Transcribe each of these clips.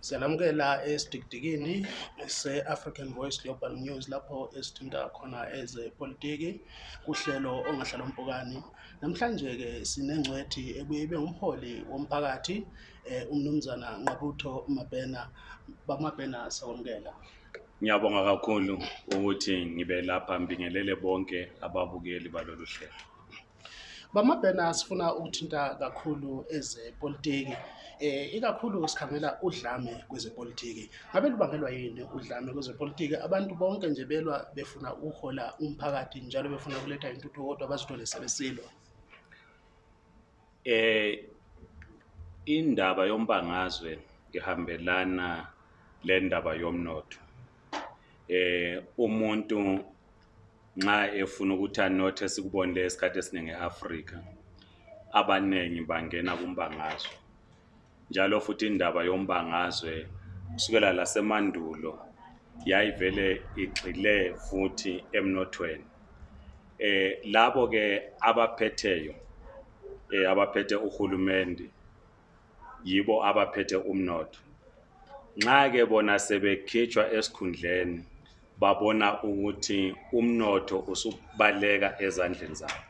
Siyalamukela esidikidikini se-African Voice Global News lapho esithinta khona ezepolitiki kuhlelo ongahlala mpukani. Namhlanje-ke sinengcwethi ebuye ibe umholi womphakathi eh, umnumzana Nqabutho Mabhena. Bamabhena sawamukela. Ngiyabonga kakhulu ukuthi ngibe lapha mbingelele bonke ababukeli balolu hlelo. Bamabhena sifuna ukuthinta kakhulu ezepolitiki. Eh ikakhulu sikhangela udlame kwezepolitiki. Ngabe lubangelwa yini udlame kwezepolitiki? Abantu bonke nje belwa befuna ukuhola umphakathi njalo befuna ukuletha intuthuko kodwa bazithole sebesilwa. Eh indaba yombangazwe ihambelana le ndaba yomnotho. Eh umuntu nxa efuna ukuthi anothe sikubonile esikhathi esiningi eAfrika abanengi bangena kumbangazwe. Njalo futhi indaba yombangazwe kusukela lasemandulo yayivele igxile futhi emnothweni. Eh labo ke abaphetheyo eh abaphethe uhulumende yibo abaphethe umnotho. Nxa ke bona sebekhitshwa esikhundleni babona ukuthi umnotho usubaleka ezandleni zabo.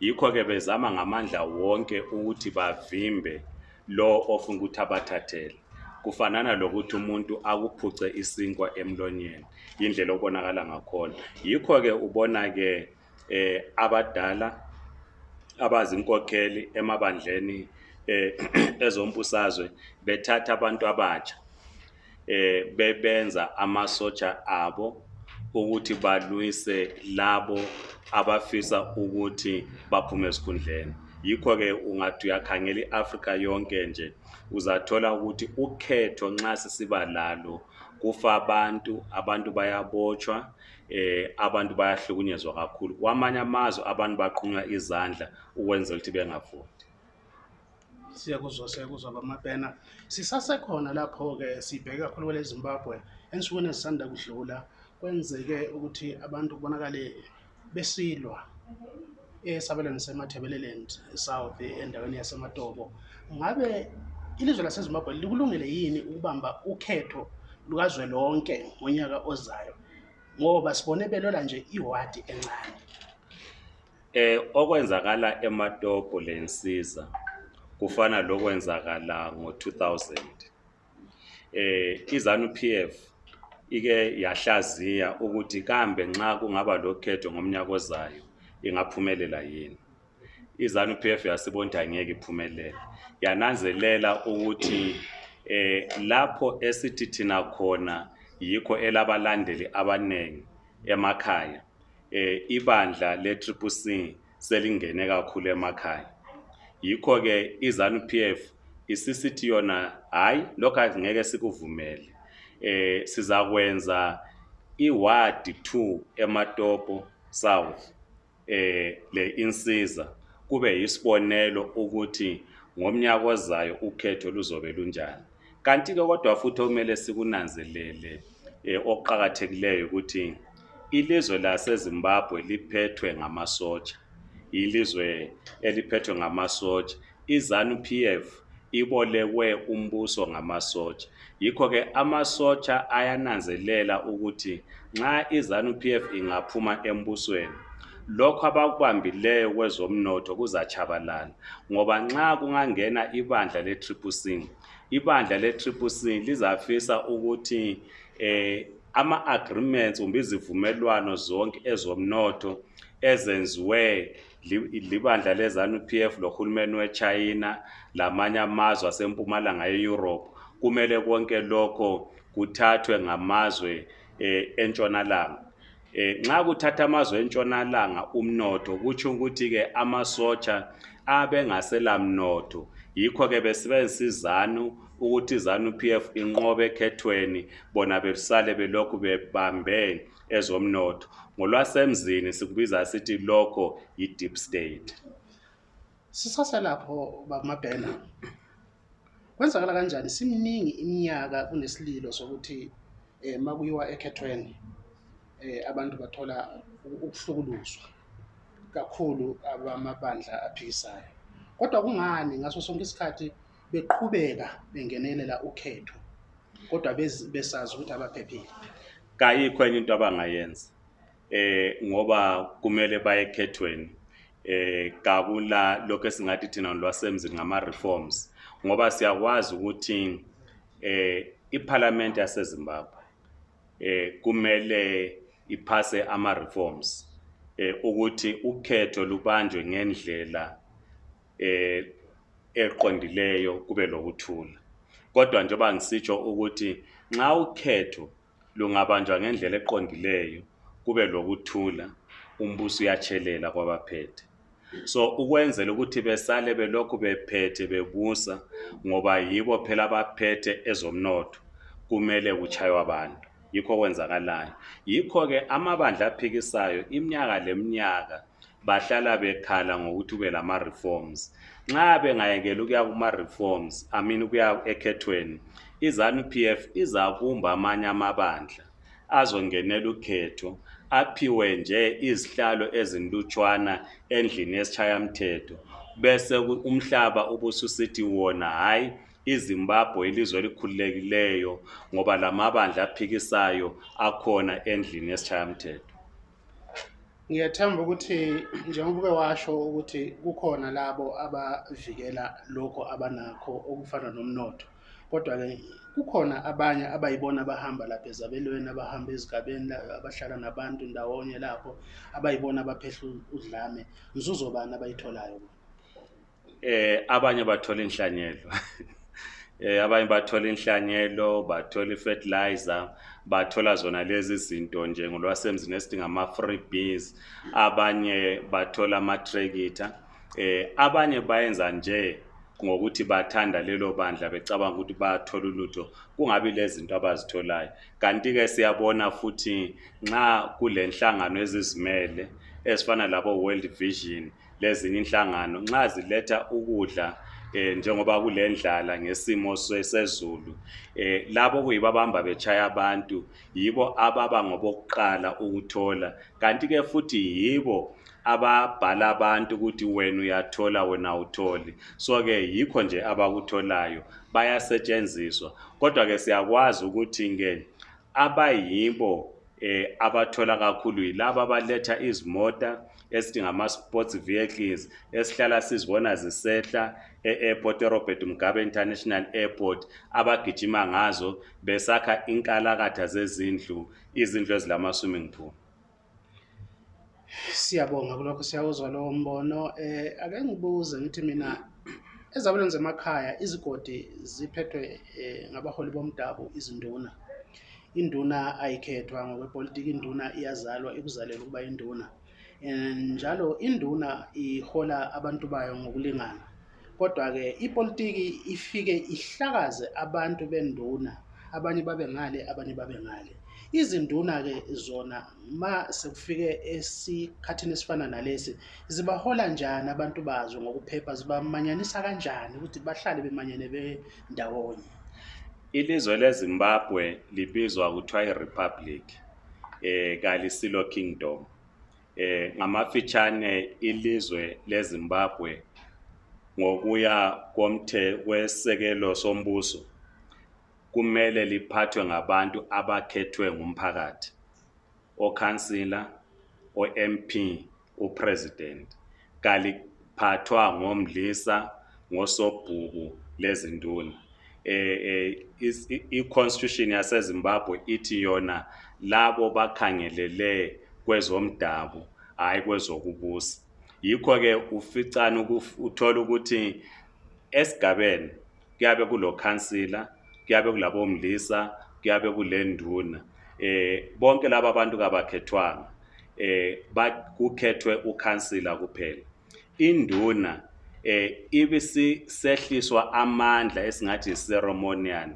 Yikho ke bezama ngamandla wonke ukuthi bavimbe lo ofuna ukuthi abathathele. Kufanana lokuthi umuntu akuphuce isinkwa emlonyeni indlela obonakala ngakhona. Yikho ke ubona ke eh abadala abazinkokheli emabandleni eh ezombusazwe bethatha abantu abatsha. Eh bebenza amasotsha abo ukuthi balwise labo abafisa ukuthi baphume esikhundleni. Yikho ke ungathi uyakhangela iAfrika yonke nje uzathola ukuthi ukhetho nxa sisiba lalo kufa abantu abantu bayabotshwa eh abantu bayahlukunyezwa kakhulu. Kwamanye amazwe abantu baqhunywa izandla ukwenzela ukuthi bengafundi Siyakuzwa siyakuzwa bamabhena. Sisasekhona lapho-ke sibheke kakhulu kwele Zimbabwe ensukwini ezisanda kudlula kwenzeke ukuthi abantu kubonakale besilwa esabelweni seMatabeleland South endaweni yaseMatobo. Ngabe ilizwe laseZimbabwe likulungele yini ukubamba ukhetho lukazwelonke ngonyaka ozayo ngoba sibone belwela nje iwadi encane. eh okwenzakala eMatopo lensiza kufana lokwenzakala ngo2000 eh iZanu PF ike yahlaziya ukuthi kambe nxa kungaba lokhetho ngomnyaka ozayo ingaphumelela yini? iZanu PF yasibona angeke iphumelele. Yananzelela ukuthi eh lapho esithi thina khona yikho elabalandeli abanengi emakhaya eh ibandla le Triple C selingene kakhulu emakhaya. Yikho ke iZanu PF isisithi yona hayi lokho angeke sikuvumele. Eh sizakwenza iward 2 eMatopo South eh le insiza kube yisibonelo ukuthi ngomnyaka ozayo ukhetho luzobe lunjani. Kanti ke kodwa futhi okumele sikunanzelele eh oqhakathekileyo ukuthi ilizwe laseZimbabwe liphethwe ngamasotsha. Ilizwe eliphethwe ngamasotsha. iZanu PF ibolekwe umbuso ngamasotsha. Yikho ke amasotsha ayananzelela ukuthi nxa iZanu PF ingaphuma embusweni lokho abakubambileyo kwezomnotho kuzachabalala ngoba nxa kungangena ibandla le Triple C ibandla le Triple C lizafisa ukuthi eh ama agreements kumbe izivumelwano zonke ezomnotho ezenziwe libandla lezanu PF lohulumeni weChina lamanye amazwe asempumalanga yeEurope kumele konke lokho kuthathwe ngamazwe eh, entshonalanga. Eh nxa kuthatha amazwe entshonalanga umnotho kutsho ukuthi ke amasotsha abe ngaselamnotho. Yikho ke besebenzisa izanu ukuthi izanu PF inqobe ekhethweni bona besale belokhu bebambe ezomnotho ngolwasemzini sikubiza sithi lokho yi deep state Sisasa lapho bamabhena. Kwenzakala kanjani simningi iminyaka kunesililo sokuthi eh makuyiwa ekhethweni eh abantu bathola ukuhlukuluzwa kakhulu abamabandla aphikisayo. Kodwa kungani ngaso sonke isikhathi beqhubeka bengenelela ukhetho kodwa besazi ukuthi abaphephile kayikho enye into abangayenza eh ngoba kumele baye ekhethweni eh kabula lokho esingathi thina lwasemzini ngama reforms ngoba siyakwazi ukuthi eh iparliament yaseZimbabwe eh kumele iphase ama reforms eh ukuthi ukhetho lubanjwe ngendlela eh eqondileyo kube lokuthula. Kodwa njengoba ngisitsho ukuthi nxa ukhetho lungabanjwa ngendlela eqondileyo kube lokuthula umbuso uyatshelela kwabaphethe. So ukwenzela ukuthi besale belokhu bephethe bebusa ngoba yibo phela abaphethe ezomnotho kumele kuchaywe abantu. Yikho kwenzakalayo yikho ke amabandla aphikisayo iminyaka leminyaka bahlala bekhala ngokuthi kube lama reforms nxa bengayekela ukuya kuma reforms i mean ukuya ekhethweni izanu PF izabumba amanye amabandla azongenela ukhetho aphiwe nje izihlalo ezinlutshwana endlini yesishayamthetho bese umhlaba ubususithi wona hayi iZimbabwe ilizwe elikhululekileyo ngoba lamabandla aphikisayo akhona endlini yesishayamthetho ngiyathemba ukuthi njengoba uke washo ukuthi kukhona labo abavikela lokho abanakho okufana nomnotho kodwa-ke kukhona abanye abayibona abahamba lapha ezabelweni abahamba ezigabeni la- abahlala nabantu ndawonye lapho abayibona abaphehla udlame. Nzuzo bani abayitholayo? Eh abanye bathola inhlanyelo. Eh abanye bathola inhlanyelo bathola ifertilizer bathola zona lezi zinto nje ngolwasemzini esidinga ama freebies abanye bathola ama tractor eh abanye bayenza nje ngokuthi bathanda lelo bandla becabanga ukuthi bayathola ulutho kungabi lezi zinto abazitholayo. Kanti ke siyabona futhi nxa kulenhlangano ezizimele ezifana labo World Vision lezinye inhlangano nxa ziletha ukudla eh njengoba kulendlala ngesimo se- sezulu eh labo kuyibo abahamba bechaya abantu yibo ababa ngobokuqala ukuthola. Kanti ke futhi yibo ababhala abantu ukuthi wena uyathola wena awutholi. So ke yikho nje abakutholayo bayasetshenziswa. Kodwa ke siyakwazi ukuthi ke abayibo eh abathola kakhulu yilabo abaletha izimota esithi ngama sports vehicles esihlala sizibona zisehla e-airport eRobert Mugabe International Airport abagijima ngazo besakha inkalakatha zezindlu izindlu ezilama swimming pool. Siyabonga kulokho siyawuzwa lowo mbono. Eh ake ngibuze ngithi mina ezabelweni zemakhaya izigodi ziphethwe eh, ngabaholi bomdabu izinduna. Induna ayikhethwa ngokwepolitiki induna iyazalwa ikuzalela ukuba induna Eh, njalo induna ihola abantu bayo ngokulingana. Kodwa-ke ipolitiki ifike ihlakaze abantu benduna. Abanye babe ngale abanye babe ngale izinduna-ke zona ma sekufike esikhathini esifana nalesi zibahola njani abantu bazo ngokuphepha? Zibamanyanisa kanjani ukuthi bahlale bemanyene bendawonye? Ilizwe leZimbabwe libizwa kuthiwa iRepublic eh kalisilo kingdom. Eh ngamafitshane ilizwe leZimbabwe ngokuya komthe wesekelo sombuso kumele liphathwe ngabantu abakhethwe ngumphakathi okhansila o-MP upresident kaliphathwa ngomdlisa ngosobhuku lezinduna. Eh eh i-constitution yaseZimbabwe ithi yona labo bakhangelele kwezomdabu hayi kwezokubusa. Yikho ke uficana uthola ukuthi esigabeni kuyabe kulo khansila kuyabe kulabo mlisa kuyabe kulenduna eh bonke laba bantu kabakhethwanga eh kukhethwe ukhansila kuphela. Induna eh ibisehliswa amandla esingathi ceremonial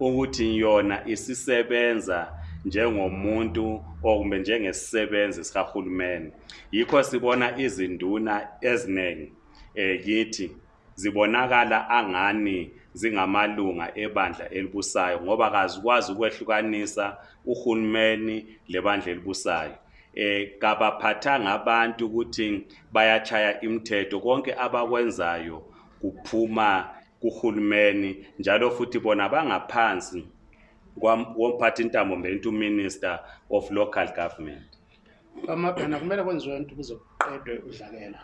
ukuthi yona isisebenza njengomuntu okumbe njengesisebenzi sikahulumeni yikho sibona izinduna eziningi eh kithi zibonakala angani zingamalunga ebandla elibusayo ngoba kazikwazi ukwehlukanisa uhulumeni lebandla elibusayo. Eh kabaphathanga abantu ukuthi bayachaya imithetho konke abakwenzayo kuphuma kuhulumeni njalo futhi bona bangaphansi kwam- womphathintambo mbento minister of local government. Bamabhena kumele kwenziwe into ukuze kuqedwe udlakela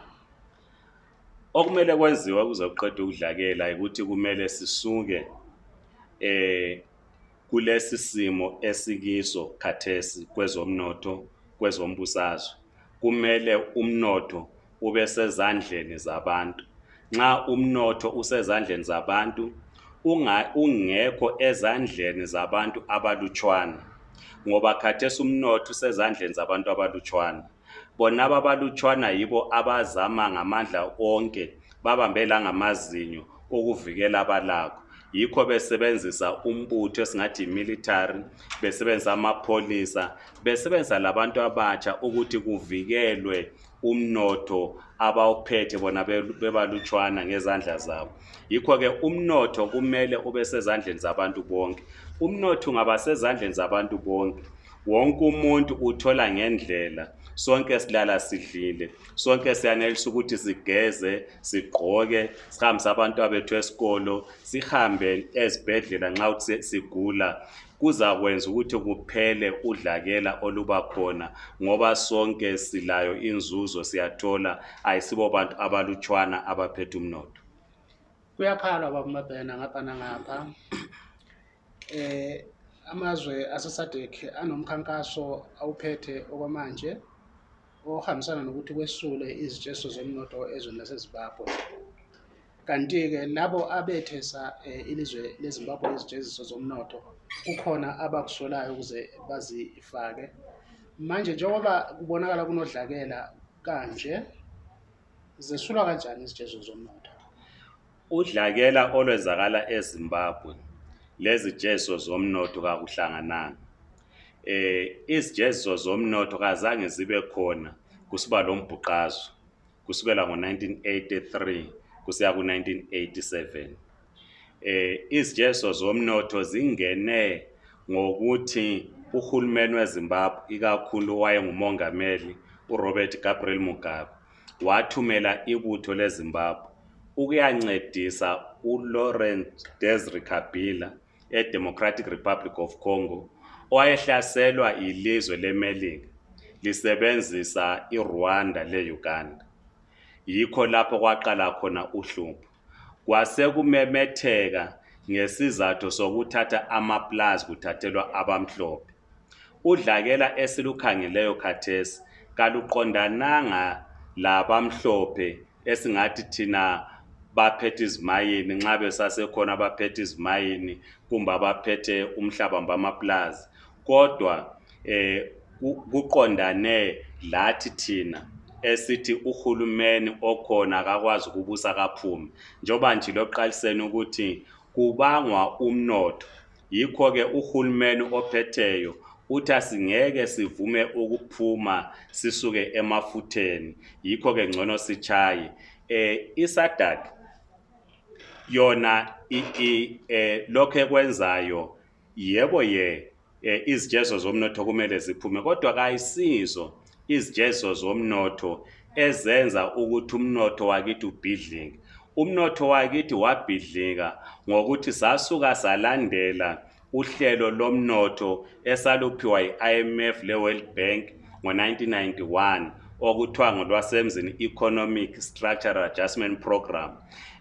okumele kwenziwe ukuze kuqedwe ukudlakela ukuthi kumele sisuke eh kulesi simo esikiso khathesi kwezomnotho kwezombusazwe kumele umnotho ube sezandleni zabantu. Nxa umnotho usezandleni zabantu ungekho ezandleni zabantu abalutshwana ngoba khathesi umnotho usezandleni zabantu abalutshwana. Bona ababalutshwana yibo abazama ngamandla onke babambe la ngamazinyo ukuvikela abalakho. Yikho besebenzisa umbutho esingathi yi-military besebenzisa amapholisa besebenzisa labantu abatsha ukuthi kuvikelwe umnotho abawuphethe bona be- bebalutshwana ngezandla zabo. Yikho-ke umnotho kumele ube sezandleni zabantu bonke. Umnotho ungaba sezandleni zabantu bonke. Wonke umuntu uthola ngendlela. Sonke silala sidlile. Sonke siyanelisa ukuthi sigeze sigqoke sihambise abantwana bethu esikolo sihambe ezibhedlela nxa kuthi sigula. Kuzakwenza ukuthi kuphele udlakela oluba khona ngoba sonke silayo inzuzo siyathola. Ayisibo bantu abalutshwana abaphethe umnotho. Kuyakhalwa bamabhena ngapha nangapha. Eh amazwe asesadek anomkhankaso awuphethe okwamanje. Ohambisana nokuthi kwesule izitsheso zomnotho ezweni lasezimbabwe kanti-ke labo abethesa eh, ilizwe lezimbabwe izitsheziso zomnotho kukhona abakusolayo ukuze bazifake. Manje njengoba kubonakala kunodlakela kanje zesulwa kanjani izitshezo zomnotho? Udlakela olwenzakala ezimbabwe. Lezijezo zomnotho kakuhlangananga. Eh izijezo zomnotho kazange zibe khona kusiba lo mbhuqazo kusukela ngo-1983 kusiya ku-1987 eh izijezo zomnotho zingene ngokuthi uhulumeni wezimbabwe ikakhulu wayengumongameli uRobert Gabriel Mugabe wathumela ibutho lezimbabwe ukuyancedisa uLawrent Desire Kabila eDemocratic Republic of Congo owayehlaselwa ilizwe leMelika lisebenzisa iRwanda leUganda. Yikho lapho kwaqala khona uhlupho. Kwase kumemetheka ngesizathu sokuthatha amaplazi kuthathelwa abamhlophe. Udlakela esilukhangeleyo khathesi kaluqondananga labamhlophe esingathi thina baphethe izimayini nxa besasekhona abaphethe izimayini kumbe abaphethe umhlaba bamaplazi kodwa eh ku- kuqondane lathi thina esithi uhulumeni okhona akakwazi ukubusa kaphume. Njengoba nje lokuqaliseni ukuthi kubangwa umnotho yikho-ke uhulumeni ophetheyo uthi asingeke sivume ukuphuma sisuke emafutheni. Yikho-ke ngcono sichaye eh isadak yona i- eh lokho ekwenzayo yebo ye eh, izijezo zomnotho kumele ziphume kodwa kayisizo izijezo zomnotho ezenza ukuthi umnotho wakithi ubhidlike. Umnotho wakithi wabhidlika ngokuthi sasuka salandela uhlelo lomnotho esaluphiwa yi-IMF le-World Bank ngo-1991 okuthiwa ngolwasemzini Economic Structural Adjustment Program.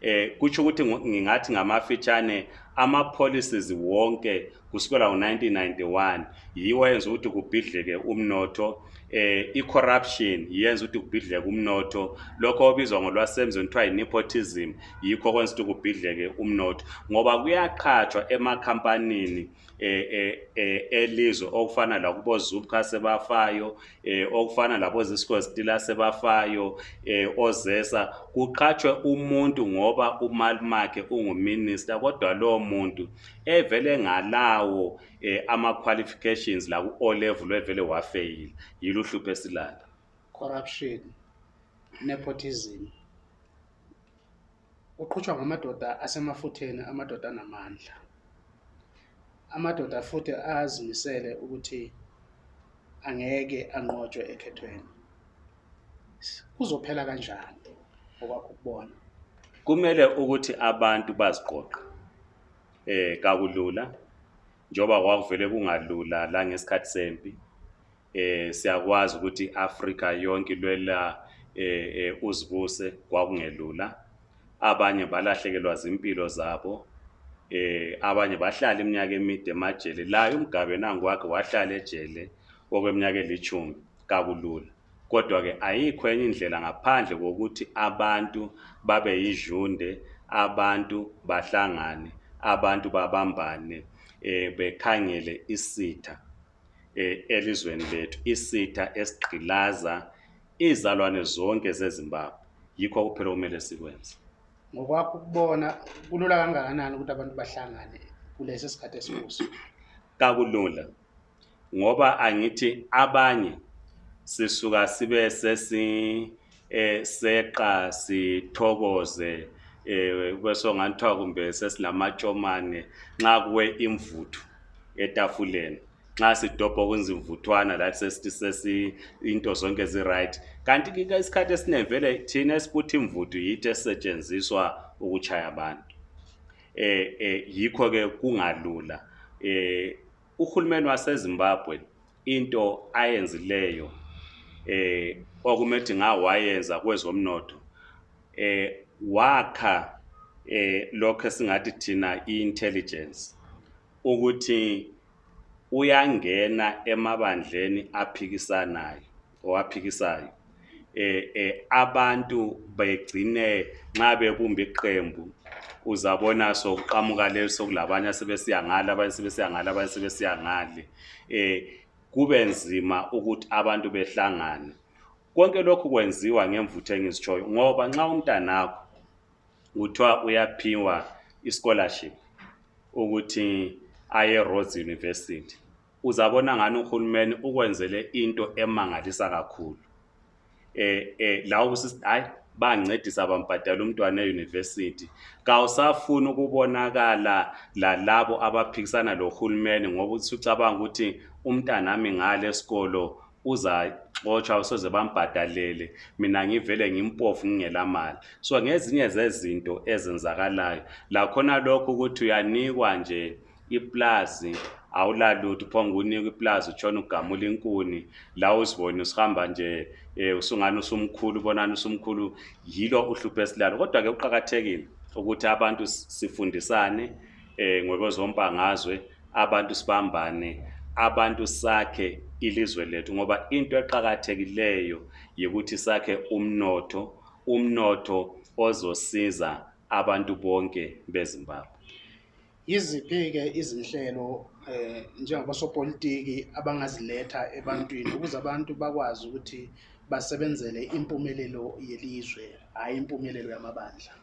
Eh kutsho ukuthi ngingathi ngamafitshane ama policies wonke kusukela ngo1991 yiwo yenza ukuthi kubhidleke umnotho eh i-corruption yenza ukuthi kubhidleke umnotho. Lokho obizwa ngolwasemzini kuthiwa yi-nepotism yikho kwenza ukuthi kubhidleke umnotho. Ngoba kuyaqhatshwa emakhampanini eh eh eh, elizwe okufana lakubo Zupca sebafayo eh okufana labo Zisco Steel sebafayo eh ozesa. Kuqhatshwe umuntu ngoba umali makhe unguminister kodwa lo muntu evele ngalawo eh, ama qualifications la ku O level evele wafail. Yiluhlupho esilala. Corruption nepotism. Uqhutshwa ngamadoda asemafutheni amadoda anamandla. Amadoda futhi azimisele ukuthi angeke anqotshwe ekhethweni. Kuzophela kanjani okwakho ukubona? Kumele ukuthi abantu baziqoqe eh kakulula njoba kwakuvele kungalula la ngesikhathi sempi eh siyakwazi ukuthi Africa yonke lwela eh eh, uzibuse kwakungelula. Abanye balahlekelwa zimpilo zabo eh abanye bahlala iminyaka emide emajele. La umgabe nangu wakhe wahlala ejele okweminyaka elithumi kakulula. Kodwa ke ayikho enye indlela ngaphandle kokuthi abantu babe yijunde abantu bahlangane abantu babambane eh bekhangele isitha eh elizweni lethu isitha esigqilaza izalwane zonke zeZimbabwe. Yikho kuphela kumele sikwenze. Ngokwakho ukubona kulula kangakanani ukuthi abantu bahlangane kulesi sikhathi esikuso kakulula ngoba angithi abanye sisuka sibe sesi eh seqa sithokoze eh bese ngathiwa kumbe sesilamatshomane nxa kuwe imvuthu etafuleni. Nxa sidobha kwenza imvuthwana lathi sesithi sesi into zonke zi right kanti ke isikhathi esiningi vele thina esibuthi imvuthu yithi esetshenziswa ukuchaya abantu. Eh eh yikho ke kungalula. Eh uhulumeni waseZimbabwe into ayenzileyo eh okumethi ngawayenza kwezomnotho eh wakha eh lokho esingathi thina i-intelligence ukuthi uyangena emabandleni aphikisanayo owaphikisayo eh eh abantu begcine nxa bebumba iqembu uzabona sokuqhamuka leso kulabanye asebesiya ngale abanye sebesiya ngale abanye sebesiya ngale. Eh kube nzima ukuthi abantu behlangane. Konke lokhu kwenziwa ngemvutho engizitshoyo ngoba nxa umntanakho kuthiwa uyaphiwa i-scholarship ukuthi aye Rhodes University. Uzabona ngani uhulumeni ukwenzele into emangalisa kakhulu? Eh eh lawo kusithi hayi bancedisa bambhadala umntwana euniversity. Kawusafuna ukubonakala lalabo abaphikisana lohulumeni ngoba uthi ucabanga ukuthi umntanami ngale esikolo uzaxotshwa usoze bambhadalele. Mina ngivele ngimpofu ngingelamali. So ngezinye zezinto ezenzakalayo lakhona lokho ukuthi uyanikwa nje iplazi awulalutho phonga unikwa iplazi utshona ugamula inkuni. La uzibone usihamba nje eh usungani usumkhulu ubonani usumkhulu yilo uhlupho esilalo. Kodwa ke uqhakathekile ukuthi abantu sifundisane eh ngokwezombangazwe abantu sibambane abantu sakhe ilizwe lethu ngoba into eqhakathekileyo yikuthi sakhe umnotho umnotho ozosiza abantu bonke beZimbabwe. Yiziphi-ke izinhlelo eh njengabasopolitiki abangaziletha ebantwini ukuze abantu bakwazi ukuthi basebenzele impumelelo yelizwe hayi impumelelo yamabandla?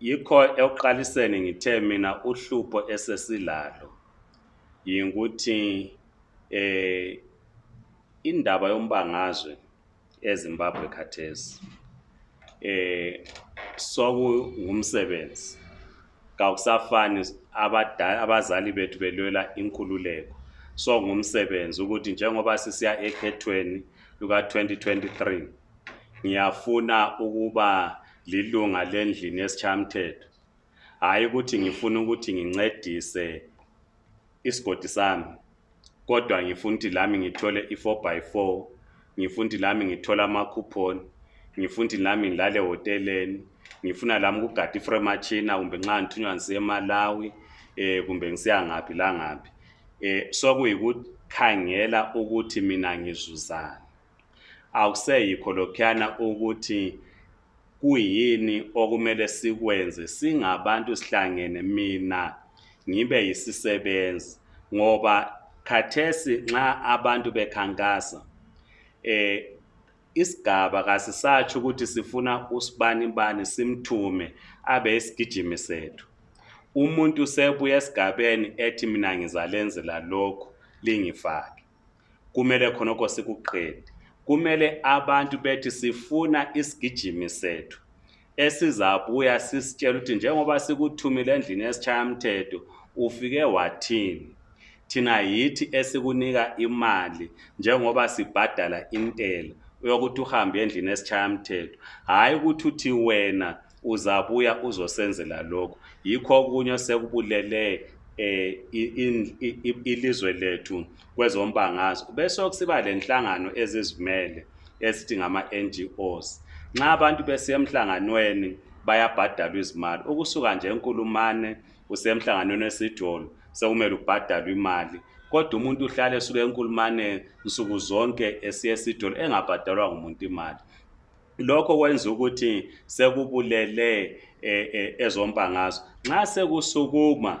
Yikho ekuqaliseni ngithe mina uhlupho esesilalo yikuthi eh indaba yombangazwe eZimbabwe khathesi eh sokungumsebenzi. Kawusafani abadala abazali bethu belwela inkululeko. So ngumsebenzi ukuthi njengoba sisiya ekhethweni luka 2023 ngiyafuna ukuba lilunga lendlini yesichamthetho hayi ukuthi ngifuna ukuthi ngincedise isigodi sami. Kodwa ngifuna ukuthi lami ngithole i4 by 4 ngifuna ukuthi lami ngithole ama-coupon ngifuna ukuthi lami ngilale hoteleni ngifuna lami ukugada ifremachina kumbe nxa ngithunywa ngisiya eMalawi eh kumbe ngisiya ngaphi la ngaphi. Eh sokuyikukhangela ukuthi mina ngizuzana akuseyikho lokhuyana ukuthi kuyini okumele sikwenze singabantu sihlangene mina ngibe yisisebenzi ngoba khathesi nxa abantu bekhankasa eh isigaba kasisatsho ukuthi sifuna usibani bani simthume abe isigijimi sethu. Umuntu sebuya esigabeni ethi mina ngizalenzela lokhu lingifake. Kumele khonokho sikuqede. Kumele abantu bethi sifuna isigijimi sethu esizabuya sisitshela ukuthi njengoba sikuthumile endlini yesishayamthetho ufike wathini? Thina yithi esikunika imali njengoba sibhadala intela. Yokuthi uhambe endlini yesishayamthetho hhayi ukuthi uthi wena uzabuya uzosenzela lokho yikho okunye sekubulele i- ilizwe lethu kwezombangazwe. Bese kusiba lenhlangano ezizimele esithi ngama NGOs nxa abantu besiya emhlanganweni bayabhadalwa izimali ukusuka nje enkulumane usemhlanganweni wesidolo sekumele ubhadalwe imali. Kodwa umuntu uhlala esuka enkulumane nsuku zonke esiya esidolo engabhadalwa ngumuntu imali. Lokho kwenza ukuthi sekubulele eh, eh, ezombangazwe. Nxa sekusukuma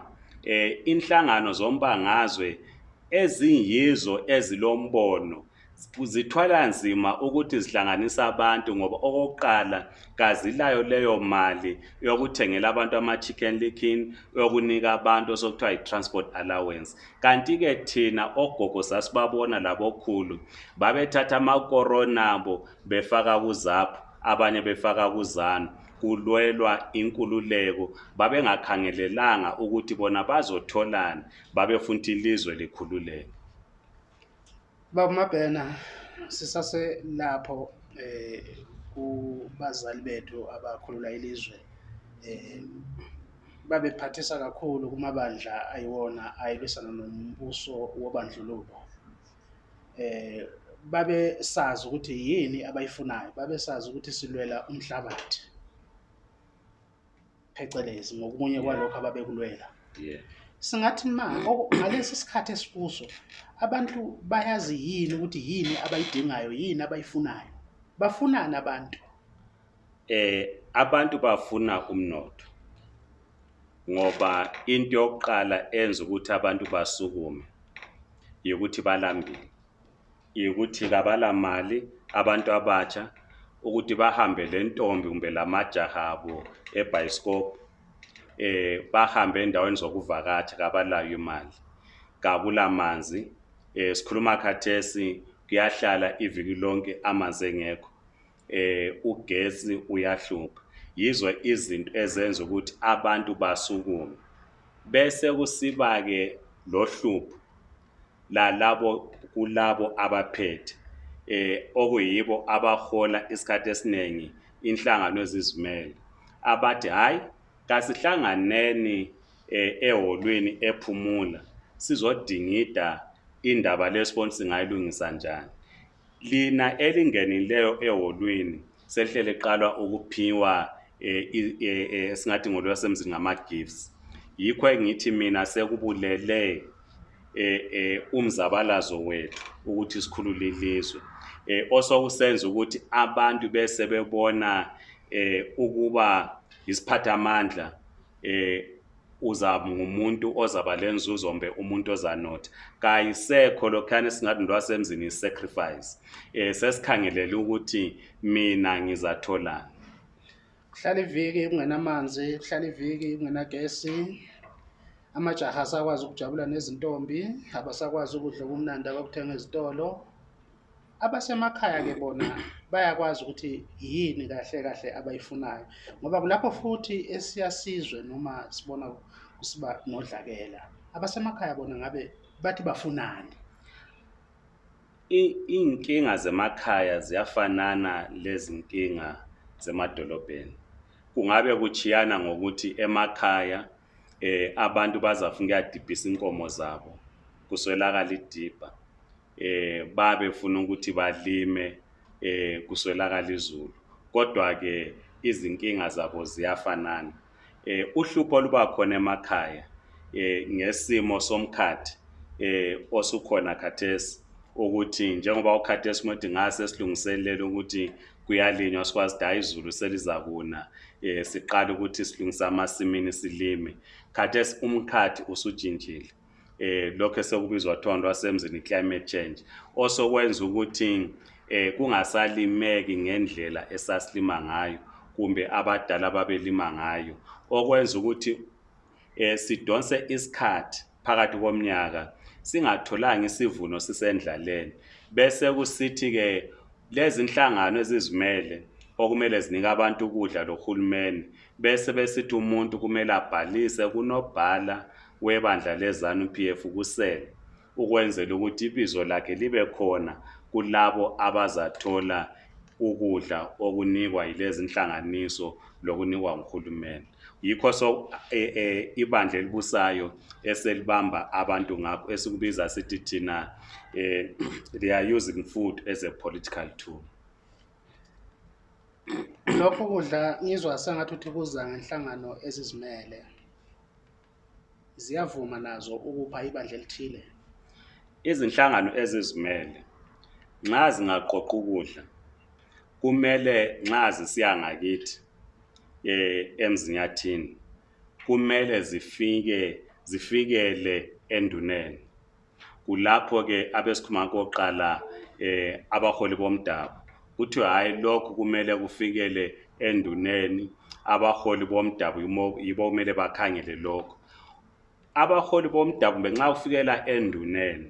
eh, inhlangano zombangazwe eziyizo ezilombono zithwala nzima ukuthi zihlanganise abantu ngoba okokuqala kazilayo leyo mali yokuthengela abantu ama-chicken licken yokunika abantu osokuthiwa yi-transport allowance. Kanti-ke thina ogogo sasibabona labokhulu babethatha amakorona abo befaka kuzapho abanye befaka kuzanu kulwelwa inkululeko. Babengakhangelelanga ukuthi bona bazotholani babefuna ukuthi ilizwe likhululeke Baba Mabhena sisase lapho eh kubazali bethu abakhulula ilizwe eh babephathisa kakhulu kumabandla ayiwona ayilwisana nombuso wobandlululo. Eh babe sazi ukuthi yini abayifunayo babe sazi ukuthi silwela umhlabathi. Phecelezi ngokunye kwalokho ababekulwela. Singathi ma ngalesi sikhathi esikuso abantu bayazi yini ukuthi yini abayidingayo yini abayifunayo? Bafunani abantu. Eh abantu bafuna umnotho ngoba into yokuqala enza ukuthi abantu basukume ukuthi balambile ukuthi kabala mali abantu abatsha ukuthi bahambe le ntombi kumbe lamajaha abo ebhayisikopu eh bahambe endaweni zokuvakatsha kabalayo imali kabula manzi eh sikhuluma khathesi kuyahlala iviki lonke amanzi engekho. Eh ugesi uyahlupha. Yizo izinto ezenza ukuthi abantu basukume. Bese kusiba ke lohlupho lalabo kulabo abaphethe. Eh okuyibo abahola isikhathi esiningi inhlangano ezizimele. Abathi hayi kasihlanganeni eh, eholweni ephumula. Sizodingida indaba lesibona singayilungisa njani? Lina elingenileyo eholweni selihlele qala ukuphiwa eh, eh, eh, singathi ngolwasemzini ngama-gifts. Yikho engithi mina sekubulele umzabalazo wethu ukuthi sikhulule ilizwe. Osokusenza ukuthi abantu bese bebona ukuba isiphathamandla eh, uzaba ngumuntu ozaba lenzuzo mbe umuntu ozanotha kayisekho lokhana singathi ndwasemzini sacrifice. Eh sesikhangelele ukuthi mina ngizatholani kuhlala iviki kungenamanzi kuhlala iviki kungenagesi. Amajaha asakwazi ukujabula nezintombi abasakwazi ukudla okumnandi abakuthenga ezitolo. Abasemakhaya-ke bona bayakwazi ukuthi yini kahle kahle abayifunayo ngoba kulapho futhi esiyasizwe noma sibona kusiba nodlakela abasemakhaya bona ngabe bathi bafunani? Iy'nkinga zemakhaya ziyafanana lezinkinga zemadolobheni. Kungabe kuchiyana ngokuthi emakhaya eh abantu bazafuna ukuyadibhisa inkomo zabo kuswelakala idibha eh babe funa ukuthi balime eh kuswelakala izulu. Kodwa ke izinkinga zabo ziyafanana. Eh uhlupho luba khona emakhaya eh ngesimo somkhathi eh osukhona khathesi ukuthi njengoba ukhathesi ukuthi ngase silungiselele ukuthi kuyalinywa sikwazi hayi izulu selizakuna eh siqala ukuthi silungisa amasimini silime. Khathesi umkhathi usujintshile eh lokho esekubizwa kuthiwa lwasemzini climate change. Osokwenza ukuthi eh kungasalimeki ngendlela esasilima ngayo kumbe abadala babelima ngayo. Okwenza ukuthi eh sidonse isikhathi phakathi komnyaka singatholanga isivuno sisendlaleni. Bese kusithi ke lezi inhlangano ezizimele okumele zinike abantu ukudla lohulumeni. Bese besithi umuntu kumele abhalise kunobhala webandla lezanu PF kusele ukwenzela ukuthi ibizo lakhe libe khona kulabo abazathola ukudla okunikwa yilezi inhlanganiso lokunikwa nguhulumeni. Yikho so eh, eh, ibandla elibusayo eselibamba abantu ngakho esikubiza sithi thina eh, they are using food as a political tool. Lokho kudla ngizwa sengathi uthi kuza ngenhlangano ezizimele ziyavuma nazo ukupha ibandla elithile? Izinhlangano ezizimele nxa zingaqoqa ukudla kumele nxa zisiya ngakithi eh emzinyathini kumele zifike zifikele enduneni. Kulapho ke abesikhuluma koqala eh abaholi bomdabu kuthi hayi lokhu kumele kufikele enduneni abaholi bomdabu yibo kumele bakhangele lokho abaholi bomdabu benxa kufikela enduneni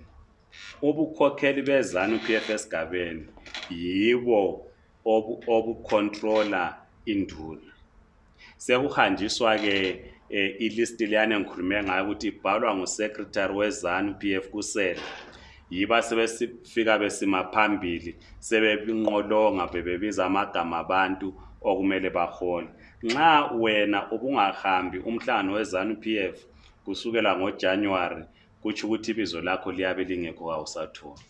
ubukhokheli bezanu PF esigabeni yibo obu- obucontroller induna. Sekuhanjiswa ke eh, ilist leyana engikhulume ngayo ukuthi ibhalwa ngusecretary wezanu PF kusele yiba sebefika besima phambili sebebinqolonga bebebiza amagama abantu okumele bahole. Nxa wena ubungahambi umhlangano wezanu PF kusukela ngojanuwari kutsho ukuthi ibizo lakho liyabe lingekho kawusathola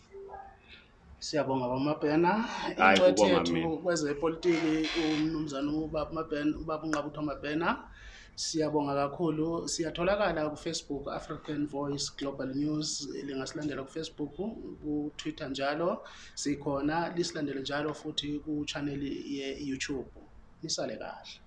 siyabonga bamabhena kubonga yethu kwezepolitiki umnumzana ubaba mabhena ubaba unqabutho mabhena siyabonga kakhulu. Siyatholakala kufacebook african voice global news. Lingasilandela kufacebook kutwitter njalo. Sikhona lisilandele njalo futhi kuchaneli ye-youtube. Nisale kahle